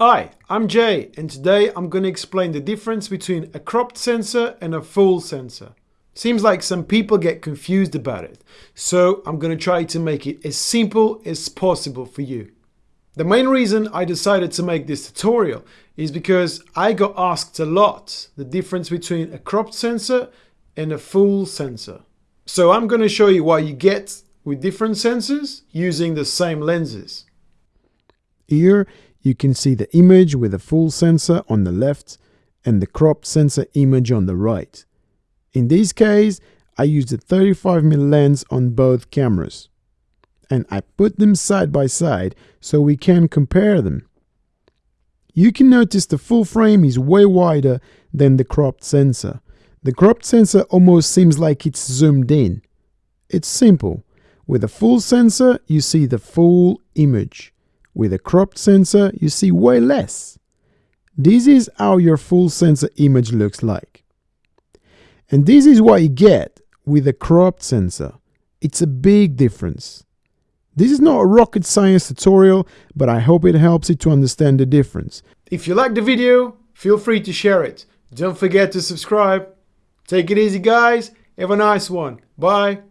Hi, I'm Jay and today I'm going to explain the difference between a cropped sensor and a full sensor. Seems like some people get confused about it, so I'm going to try to make it as simple as possible for you. The main reason I decided to make this tutorial is because I got asked a lot the difference between a cropped sensor and a full sensor. So I'm going to show you what you get with different sensors using the same lenses. Here you can see the image with a full sensor on the left and the cropped sensor image on the right. In this case, I used a 35mm lens on both cameras. And I put them side by side so we can compare them. You can notice the full frame is way wider than the cropped sensor. The cropped sensor almost seems like it's zoomed in. It's simple. With a full sensor, you see the full image. With a cropped sensor, you see way less. This is how your full sensor image looks like. And this is what you get with a cropped sensor. It's a big difference. This is not a rocket science tutorial, but I hope it helps you to understand the difference. If you like the video, feel free to share it. Don't forget to subscribe. Take it easy guys, have a nice one. Bye.